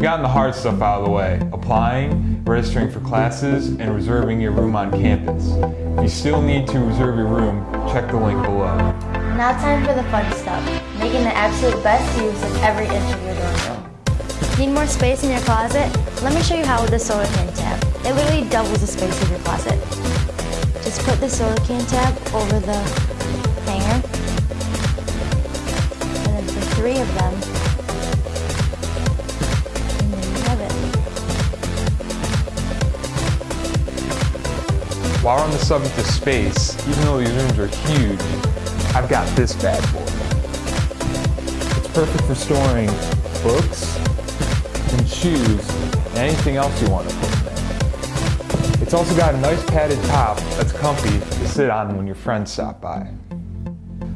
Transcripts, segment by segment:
We've gotten the hard stuff out of the way. Applying, registering for classes, and reserving your room on campus. If you still need to reserve your room, check the link below. Now time for the fun stuff, making the absolute best use of every inch of your dorm room. Need more space in your closet? Let me show you how with the soda can tab. It literally doubles the space of your closet. Just put the soda can tab over the hanger. While on the subject of space, even though these rooms are huge, I've got this bad boy. It's perfect for storing books and shoes and anything else you want to put in there. It's also got a nice padded top that's comfy to sit on when your friends stop by.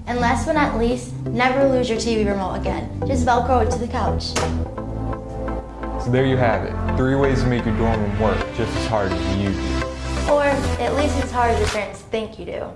And last but not least, never lose your TV remote again. Just Velcro it to the couch. So there you have it. Three ways to make your dorm room work just as hard as you do. Or at least as hard as your parents think you do.